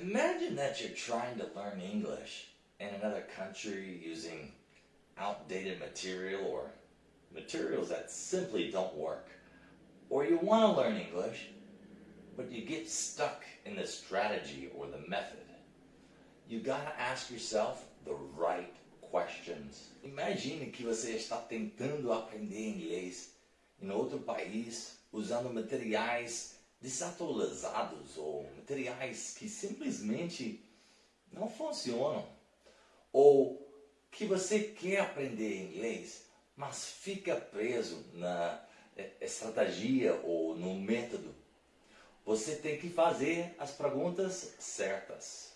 Imagine that you're trying to learn English in another country using outdated material or materials that simply don't work. Or you want to learn English, but you get stuck in the strategy or the method. You gotta ask yourself the right questions. Imagine que você está tentando aprender inglês em outro país usando materiais desatualizados ou materiais que simplesmente não funcionam. Ou que você quer aprender inglês, mas fica preso na estratégia ou no método. Você tem que fazer as perguntas certas.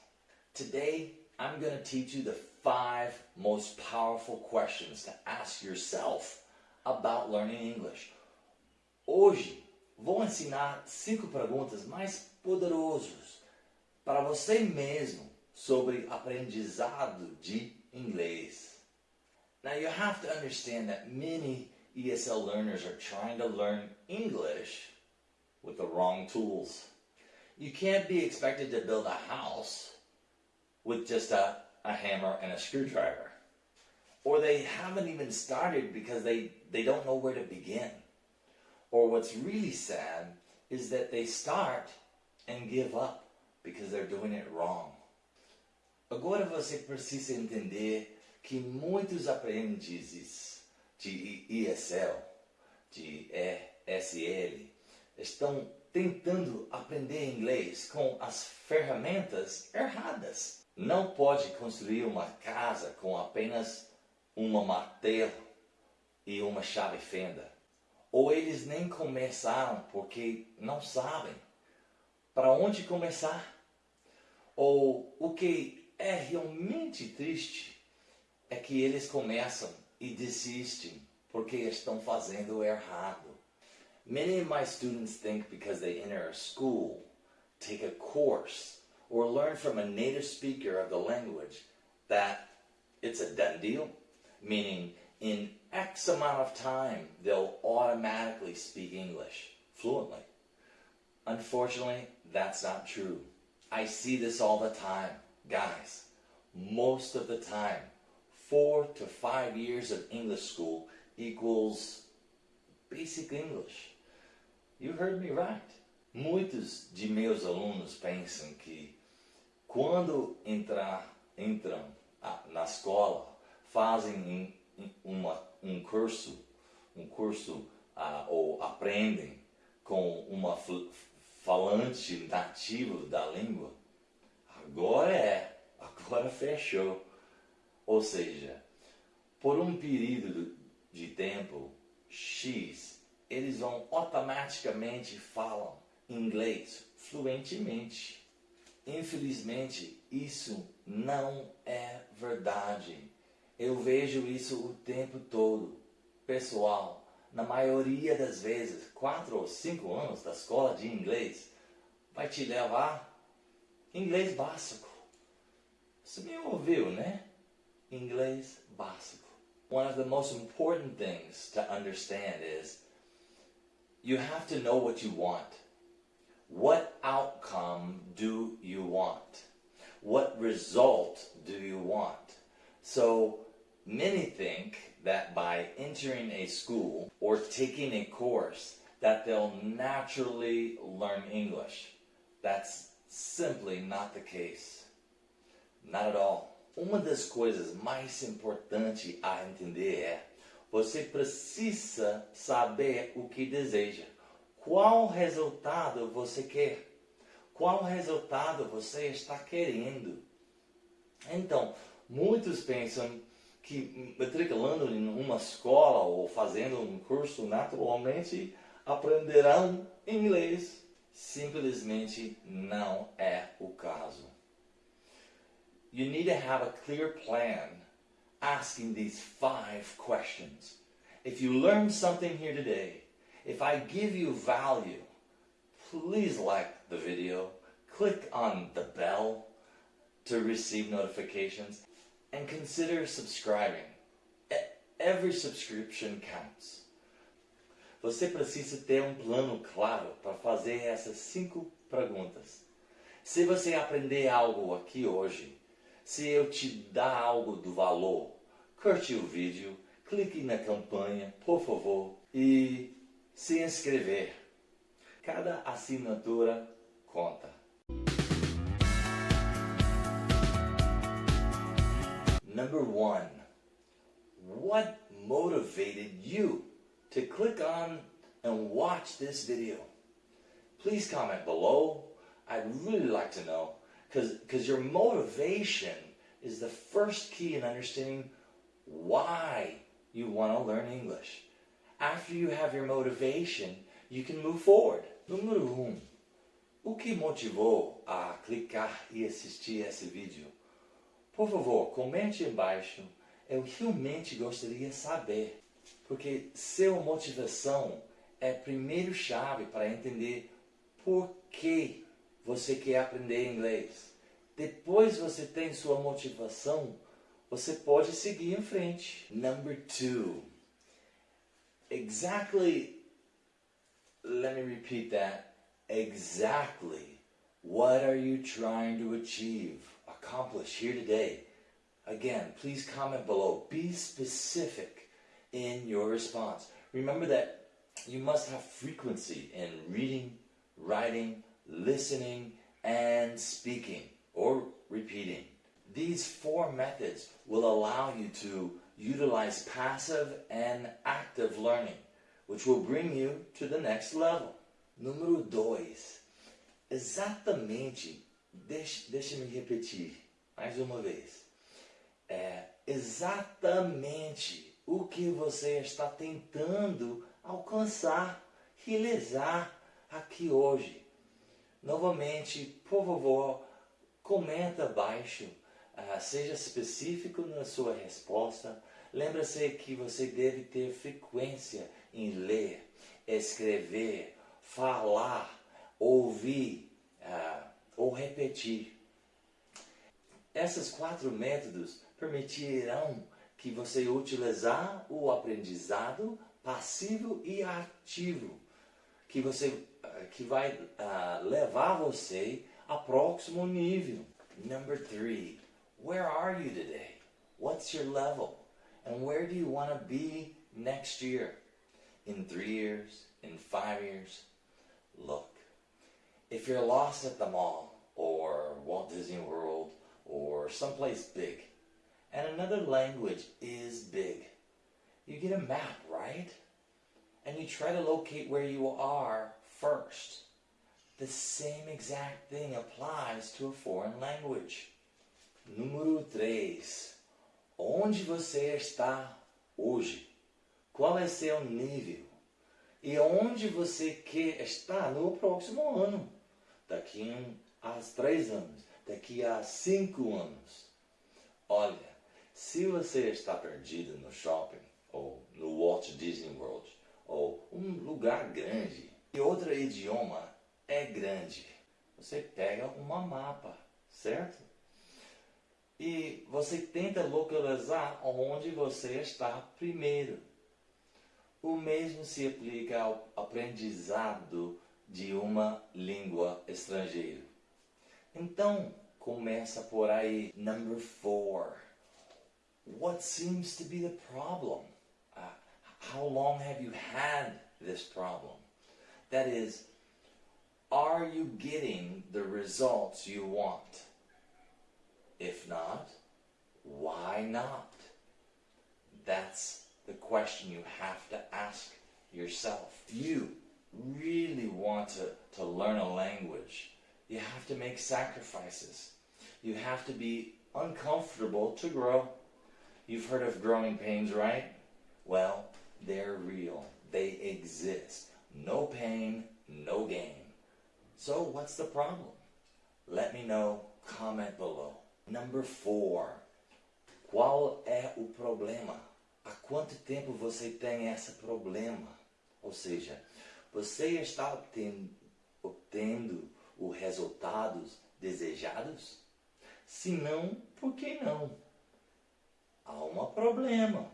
Today, I'm going to teach you the five most powerful questions to ask yourself about learning English. Hoje, vou ensinar cinco perguntas mais poderosas para você mesmo sobre aprendizado de inglês. Now you have to understand that many ESL learners are trying to learn English with the wrong tools. You can't be expected to build a house with just a, a hammer and a screwdriver. Or they haven't even started because they, they don't know where to begin. Or what's really sad is that they start and give up because they're doing it wrong. Agora você precisa entender que muitos aprendizes de ESL, de ESL, estão tentando aprender inglês com as ferramentas erradas. Não pode construir uma casa com apenas uma martelo e uma chave fenda. Ou eles nem começaram porque não sabem para onde começar. Ou o que é realmente triste é que eles começam e desistem porque estão fazendo errado. Many of my students think because they enter a school, take a course, or learn from a native speaker of the language that it's a done deal, meaning in X amount of time, they'll automatically speak English fluently. Unfortunately, that's not true. I see this all the time. Guys, most of the time, four to five years of English school equals basic English. You heard me right. Muitos de meus alunos pensam que quando entrar, entram ah, na escola, fazem um uma, um curso, um curso uh, ou aprendem com uma falante nativo da língua, agora é, agora fechou. Ou seja, por um período de tempo X, eles vão automaticamente falam inglês fluentemente. Infelizmente, isso não é verdade. Eu vejo isso o tempo todo. Pessoal, na maioria das vezes, quatro ou cinco anos da escola de inglês vai te levar inglês básico. Você me ouviu, né? Inglês básico. One of the most important things to understand is you have to know what you want. What outcome do you want? What result do you want? So many think that by entering a school or taking a course that they'll naturally learn English. That's simply not the case. Not at all. Uma das coisas mais importantes a entender é você precisa saber o que deseja. Qual resultado você quer? Qual resultado você está querendo? Então, muitos pensam que matriculando em uma escola ou fazendo um curso naturalmente aprenderão inglês. Simplesmente não é o caso. You need to have a clear plan asking these five questions. If you learned something here today, if I give you value, please like the video, click on the bell to receive notifications, and consider subscribing. Every subscription counts. Você precisa ter um plano claro para fazer essas cinco perguntas. Se você aprender algo aqui hoje, se eu te dar algo do valor, curte o vídeo, clique na campanha, por favor, e se inscrever. Cada assinatura conta. Number one, what motivated you to click on and watch this video? Please comment below. I'd really like to know because your motivation is the first key in understanding why you want to learn English. After you have your motivation, you can move forward. Número um, o que motivou a clicar e assistir esse vídeo? Por favor, comente embaixo. Eu realmente gostaria de saber, porque sua motivação é a primeira chave para entender por que você quer aprender inglês. Depois você tem sua motivação, você pode seguir em frente. Number two. Exactly, let me repeat that. Exactly what are you trying to achieve, accomplish here today? Again, please comment below. Be specific in your response. Remember that you must have frequency in reading, writing, listening, and speaking or repeating. These four methods will allow you to utilize passive and active learning, which will bring you to the next level. Número 2. Exatamente, deixe, deixe me repetir mais uma vez. É exatamente o que você está tentando alcançar, realizar aqui hoje. Novamente, por favor, comenta abaixo, uh, seja específico na sua resposta. Lembre-se que você deve ter frequência em ler, escrever, falar, ouvir uh, ou repetir. Esses quatro métodos permitirão que você utilizar o aprendizado passivo e ativo, que você uh, que vai uh, levar você ao próximo nível. Number three, where are you today? What's your level? And where do you want to be next year? In three years? In five years? Look, if you're lost at the mall or Walt Disney World or someplace big, and another language is big, you get a map, right? And you try to locate where you are first. The same exact thing applies to a foreign language. Número 3. Onde você está hoje? Qual é seu nível? E onde você quer estar no próximo ano? Daqui a três anos, daqui a cinco anos. Olha, se você está perdido no shopping, ou no Walt Disney World, ou um lugar grande, e outro idioma é grande, você pega uma mapa, certo? E você tenta localizar onde você está primeiro. O mesmo se aplica ao aprendizado de uma língua estrangeira. Então, começa por aí. Number four. What seems to be the problem? Uh, how long have you had this problem? That is, are you getting the results you want? If not, why not? That's the question you have to ask yourself. You really want to, to learn a language. You have to make sacrifices. You have to be uncomfortable to grow. You've heard of growing pains, right? Well, they're real. They exist. No pain, no gain. So what's the problem? Let me know. Comment below. Number four. Qual é o problema? há quanto tempo você tem esse problema? Ou seja, você está obtendo, obtendo os resultados desejados? Se não, por que não? Há um problema.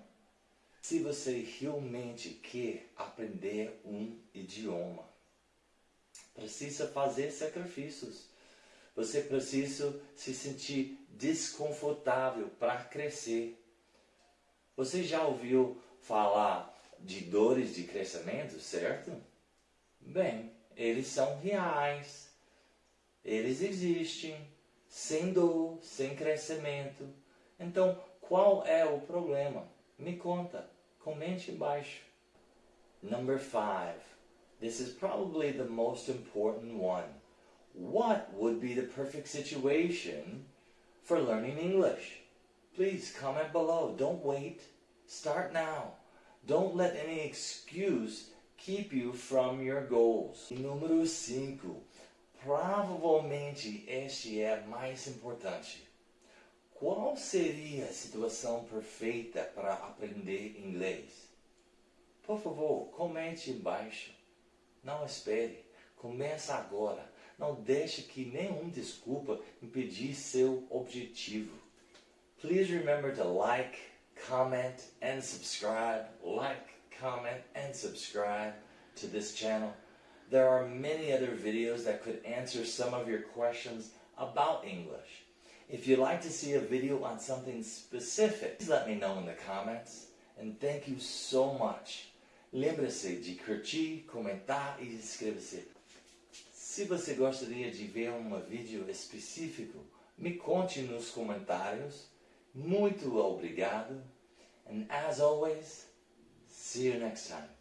Se você realmente quer aprender um idioma, precisa fazer sacrifícios. você precisa se sentir desconfortável para crescer. Você já ouviu falar de dores de crescimento, certo? Bem, eles são reais. Eles existem, sem dor, sem crescimento. Então, qual é o problema? Me conta, comente embaixo. Number five. This is probably the most important one. What would be the perfect situation for learning English? Please comment below. Don't wait. Start now. Don't let any excuse keep you from your goals. Número 5. Provavelmente este é mais importante. Qual seria a situação perfeita para aprender inglês? Por favor, comente embaixo. Não espere. Começa agora. Não deixe que nenhum desculpa impedir seu objetivo. Please remember to like, comment, and subscribe. Like, comment, and subscribe to this channel. There are many other videos that could answer some of your questions about English. If you'd like to see a video on something specific, please let me know in the comments. And thank you so much. Lembre-se de curtir, comentar e inscrever-se. Se você gostaria de ver um vídeo específico, me conte nos comentários. Muito obrigado. And as always, see you next time.